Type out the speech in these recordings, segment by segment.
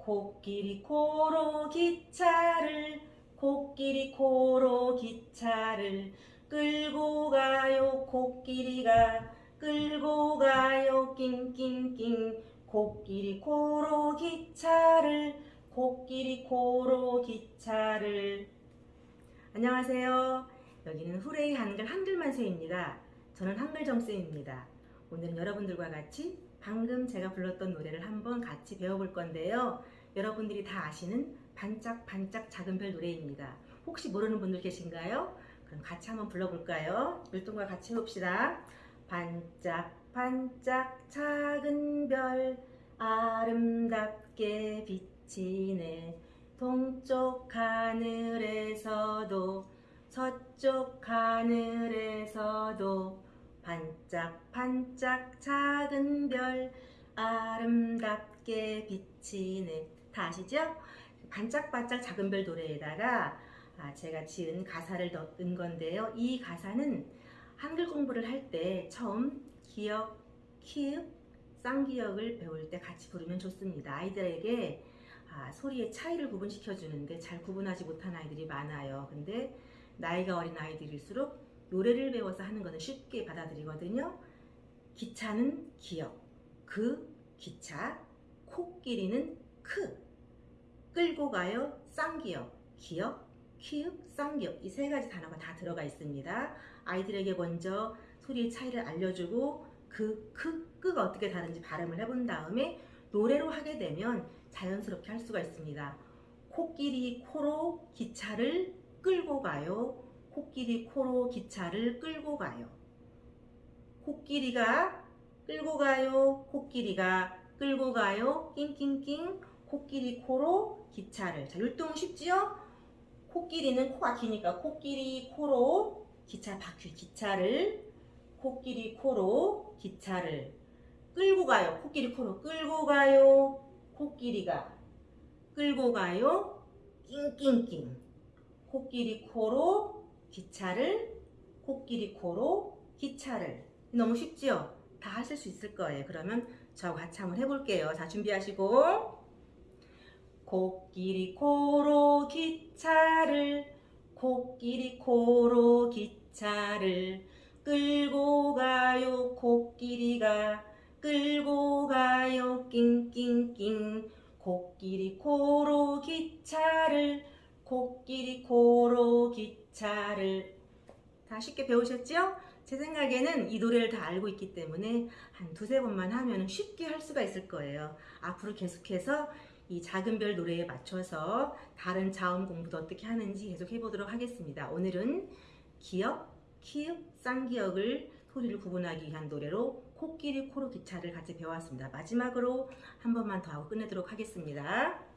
코끼리 코로 기차를 코끼리 코로 기차를 끌고 가요 코끼리가 끌고 가요 낑낑낑 코끼리 코로 기차를 코끼리 코로 기차를 안녕하세요. 여기는 후레이 한글 한글만세입니다. 저는 한글정쌤입니다. 오늘은 여러분들과 같이 방금 제가 불렀던 노래를 한번 같이 배워볼 건데요. 여러분들이 다 아시는 반짝반짝 작은 별 노래입니다. 혹시 모르는 분들 계신가요? 그럼 같이 한번 불러볼까요? 율동과 같이 해봅시다. 반짝반짝 작은 별 아름답게 비치네 동쪽 하늘에서도 서쪽 하늘에서도 반짝반짝 작은 별 아름답게 비치네 다 아시죠? 반짝반짝 작은 별 노래에다가 아, 제가 지은 가사를 넣은 건데요. 이 가사는 한글 공부를 할 때 처음 기역, 키읔, 쌍기역을 배울 때 같이 부르면 좋습니다. 아이들에게 아, 소리의 차이를 구분시켜 주는데 잘 구분하지 못한 아이들이 많아요. 근데 나이가 어린 아이들일수록 노래를 배워서 하는 것은 쉽게 받아들이거든요. 기차는 기역, 그 기차, 코끼리는 크, 끌고 가요 쌍기역, 기역, 키읔, 쌍기역 이 세 가지 단어가 다 들어가 있습니다. 아이들에게 먼저 소리의 차이를 알려주고 그, 크, 끄가 어떻게 다른지 발음을 해본 다음에 노래로 하게 되면 자연스럽게 할 수가 있습니다. 코끼리 코로 기차를 끌고 가요. 코끼리 코로 기차를 끌고 가요. 코끼리가 끌고 가요. 코끼리가 끌고 가요. 낑낑낑 코끼리 코로 기차를. 자, 율동 쉽지요? 코끼리는 코가 기니까 코끼리 코로 기차 바퀴 기차를 코끼리 코로 기차를 끌고 가요. 코끼리 코로 끌고 가요. 코끼리가 끌고 가요. 낑낑낑 코끼리 코로 기차를 코끼리 코로 기차를 너무 쉽지요? 다 하실 수 있을 거예요. 그러면 저와 같이 한번 해볼게요. 자 준비하시고 코끼리 코로 기차를 코끼리 코로 기차를 끌고 가요 코끼리가 끌고 가요 낑낑낑 코끼리 코로 기차를 코끼리 코로 기차를 다 쉽게 배우셨죠? 제 생각에는 이 노래를 다 알고 있기 때문에 한 두세 번만 하면 쉽게 할 수가 있을 거예요. 앞으로 계속해서 이 작은 별 노래에 맞춰서 다른 자음 공부도 어떻게 하는지 계속 해보도록 하겠습니다. 오늘은 기역, 키읔, 쌍기역을 소리를 구분하기 위한 노래로 코끼리 코로 기차를 같이 배웠습니다. 마지막으로 한 번만 더 하고 끝내도록 하겠습니다.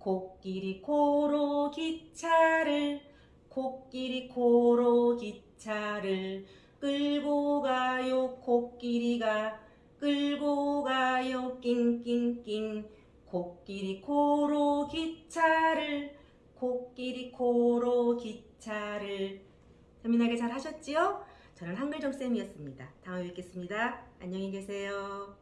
코끼리 코로 기차를 코끼리 코로 기차를 끌고 가요 코끼리가 끌고 가요 낑낑낑 코끼리 코로 기차를 코끼리 코로 기차를 재미나게 잘 하셨지요? 저는 한글정쌤이었습니다. 다음에 뵙겠습니다. 안녕히 계세요.